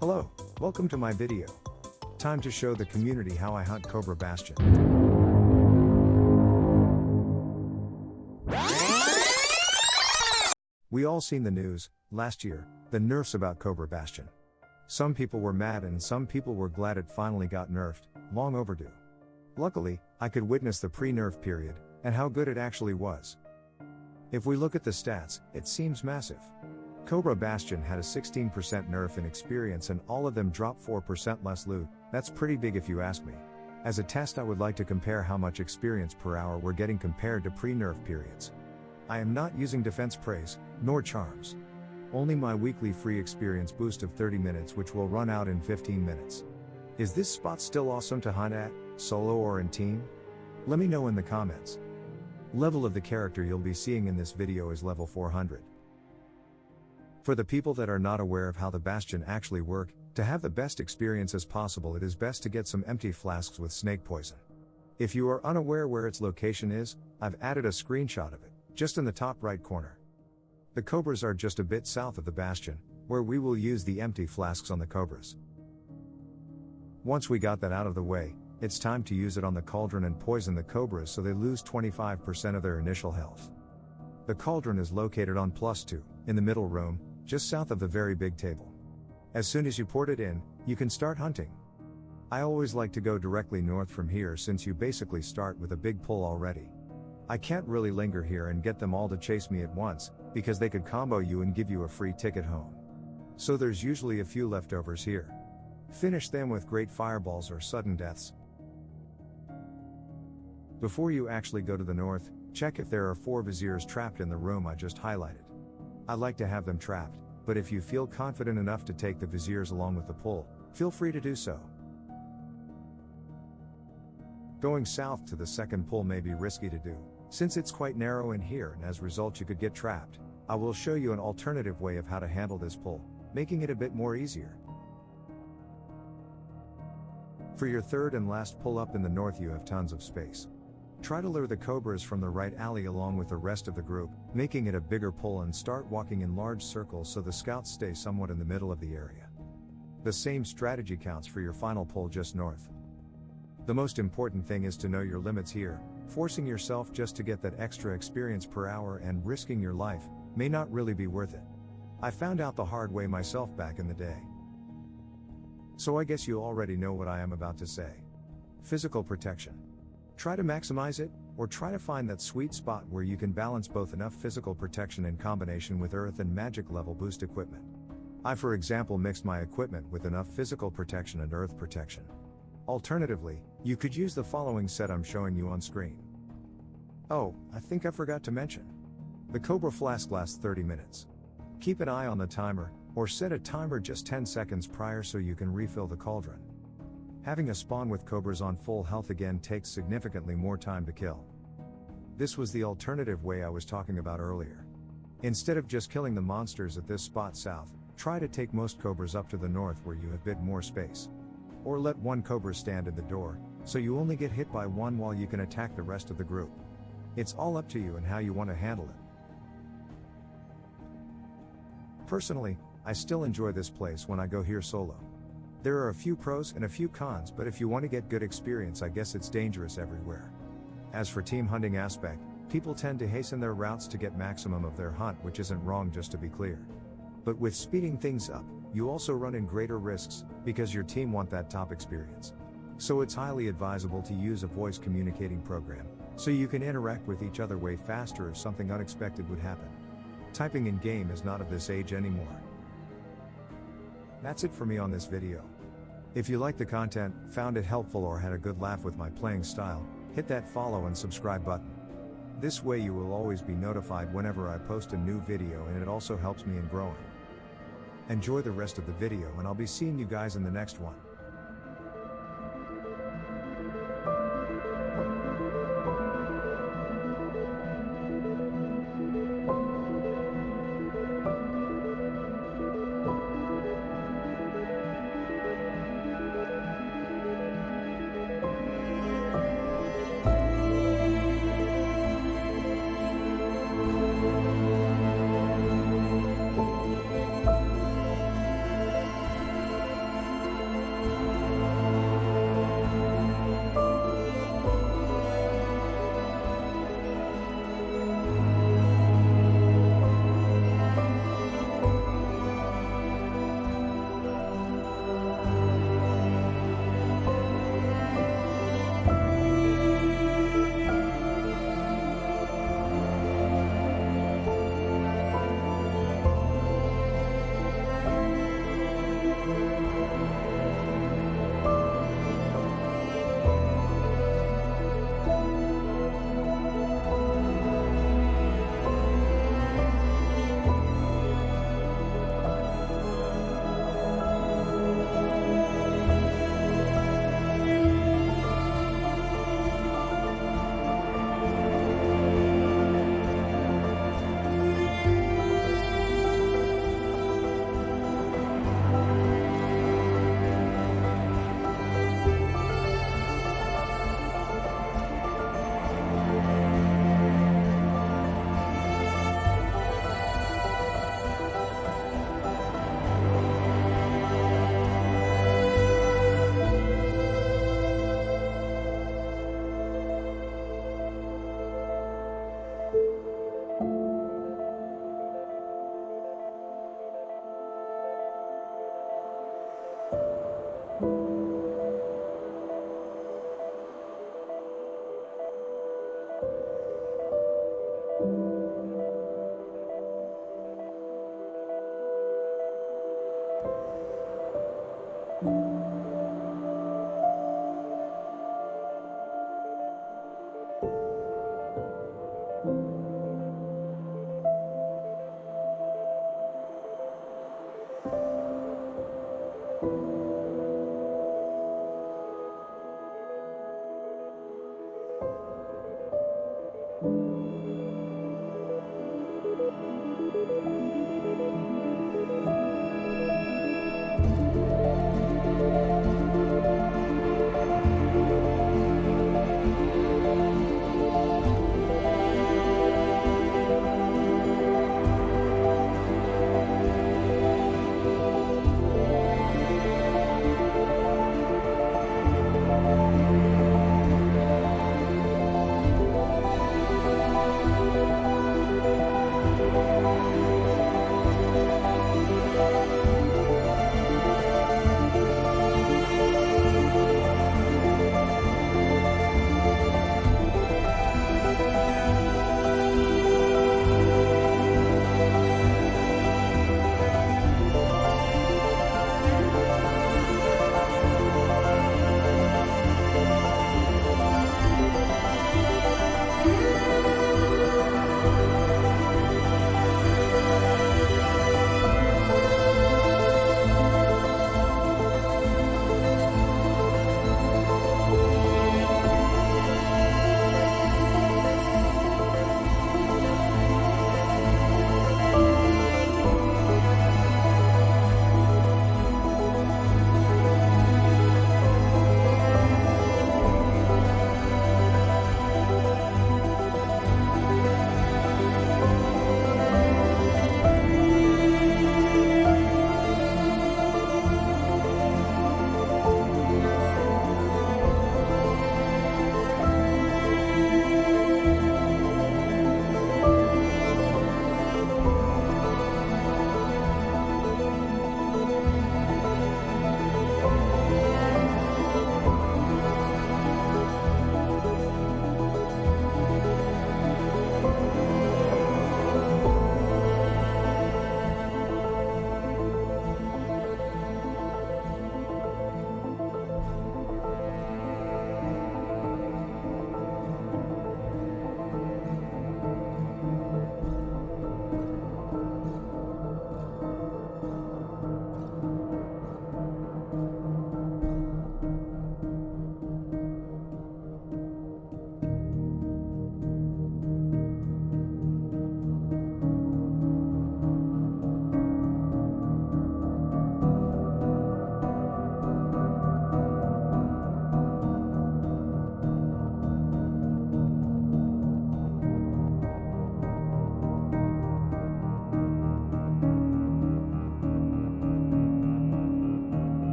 Hello, welcome to my video. Time to show the community how I hunt Cobra Bastion. We all seen the news, last year, the nerfs about Cobra Bastion. Some people were mad and some people were glad it finally got nerfed, long overdue. Luckily, I could witness the pre-nerf period, and how good it actually was. If we look at the stats, it seems massive. Cobra Bastion had a 16% nerf in experience and all of them drop 4% less loot, that's pretty big if you ask me. As a test I would like to compare how much experience per hour we're getting compared to pre-nerf periods. I am not using defense praise, nor charms. Only my weekly free experience boost of 30 minutes which will run out in 15 minutes. Is this spot still awesome to hunt at, solo or in team? Let me know in the comments. Level of the character you'll be seeing in this video is level 400. For the people that are not aware of how the Bastion actually work, to have the best experience as possible it is best to get some empty flasks with snake poison. If you are unaware where its location is, I've added a screenshot of it, just in the top right corner. The Cobras are just a bit south of the Bastion, where we will use the empty flasks on the Cobras. Once we got that out of the way, it's time to use it on the cauldron and poison the Cobras so they lose 25% of their initial health. The cauldron is located on plus 2, in the middle room, just south of the very big table. As soon as you port it in, you can start hunting. I always like to go directly north from here since you basically start with a big pull already. I can't really linger here and get them all to chase me at once, because they could combo you and give you a free ticket home. So there's usually a few leftovers here. Finish them with great fireballs or sudden deaths, before you actually go to the north, check if there are four viziers trapped in the room I just highlighted. I like to have them trapped, but if you feel confident enough to take the viziers along with the pull, feel free to do so. Going south to the second pull may be risky to do, since it's quite narrow in here and as a result you could get trapped. I will show you an alternative way of how to handle this pull, making it a bit more easier. For your third and last pull up in the north you have tons of space. Try to lure the cobras from the right alley along with the rest of the group, making it a bigger pull and start walking in large circles so the scouts stay somewhat in the middle of the area. The same strategy counts for your final pull just north. The most important thing is to know your limits here, forcing yourself just to get that extra experience per hour and risking your life may not really be worth it. I found out the hard way myself back in the day. So I guess you already know what I am about to say. Physical protection. Try to maximize it, or try to find that sweet spot where you can balance both enough physical protection in combination with earth and magic level boost equipment. I for example mixed my equipment with enough physical protection and earth protection. Alternatively, you could use the following set I'm showing you on screen. Oh, I think I forgot to mention. The Cobra Flask lasts 30 minutes. Keep an eye on the timer, or set a timer just 10 seconds prior so you can refill the cauldron. Having a spawn with cobras on full health again takes significantly more time to kill. This was the alternative way I was talking about earlier. Instead of just killing the monsters at this spot south, try to take most cobras up to the north where you have a bit more space. Or let one cobra stand in the door, so you only get hit by one while you can attack the rest of the group. It's all up to you and how you want to handle it. Personally, I still enjoy this place when I go here solo. There are a few pros and a few cons, but if you want to get good experience, I guess it's dangerous everywhere. As for team hunting aspect, people tend to hasten their routes to get maximum of their hunt, which isn't wrong just to be clear. But with speeding things up, you also run in greater risks, because your team want that top experience. So it's highly advisable to use a voice communicating program, so you can interact with each other way faster if something unexpected would happen. Typing in game is not of this age anymore. That's it for me on this video. If you liked the content, found it helpful or had a good laugh with my playing style, hit that follow and subscribe button. This way you will always be notified whenever I post a new video and it also helps me in growing. Enjoy the rest of the video and I'll be seeing you guys in the next one. You